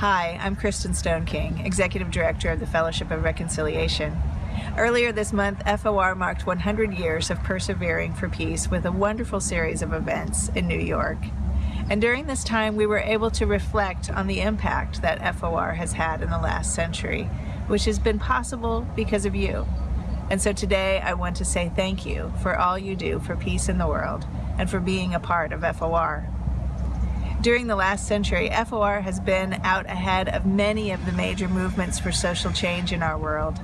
Hi, I'm Kristin Stoneking, Executive Director of the Fellowship of Reconciliation. Earlier this month, FOR marked 100 years of persevering for peace with a wonderful series of events in New York. And during this time, we were able to reflect on the impact that FOR has had in the last century, which has been possible because of you. And so today, I want to say thank you for all you do for peace in the world and for being a part of FOR. During the last century, FOR has been out ahead of many of the major movements for social change in our world.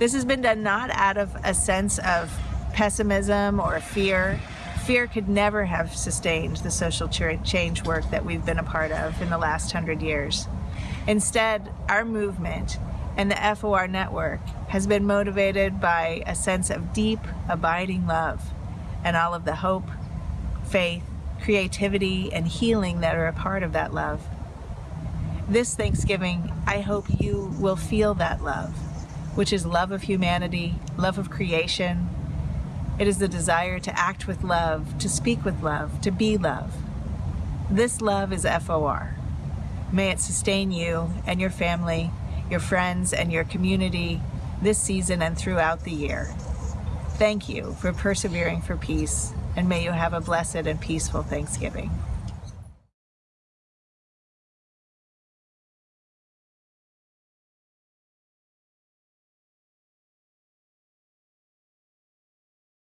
This has been done not out of a sense of pessimism or fear. Fear could never have sustained the social change work that we've been a part of in the last hundred years. Instead, our movement and the FOR network has been motivated by a sense of deep, abiding love and all of the hope, faith, creativity, and healing that are a part of that love. This Thanksgiving, I hope you will feel that love, which is love of humanity, love of creation. It is the desire to act with love, to speak with love, to be love. This love is FOR. May it sustain you and your family, your friends, and your community this season and throughout the year. Thank you for persevering for peace and may you have a blessed and peaceful Thanksgiving.